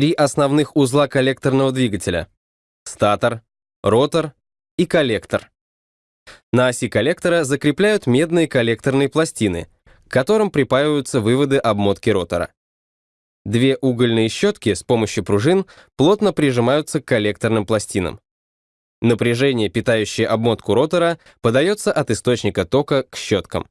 три основных узла коллекторного двигателя — статор, ротор и коллектор. На оси коллектора закрепляют медные коллекторные пластины, к которым припаиваются выводы обмотки ротора. Две угольные щетки с помощью пружин плотно прижимаются к коллекторным пластинам. Напряжение, питающее обмотку ротора, подается от источника тока к щеткам.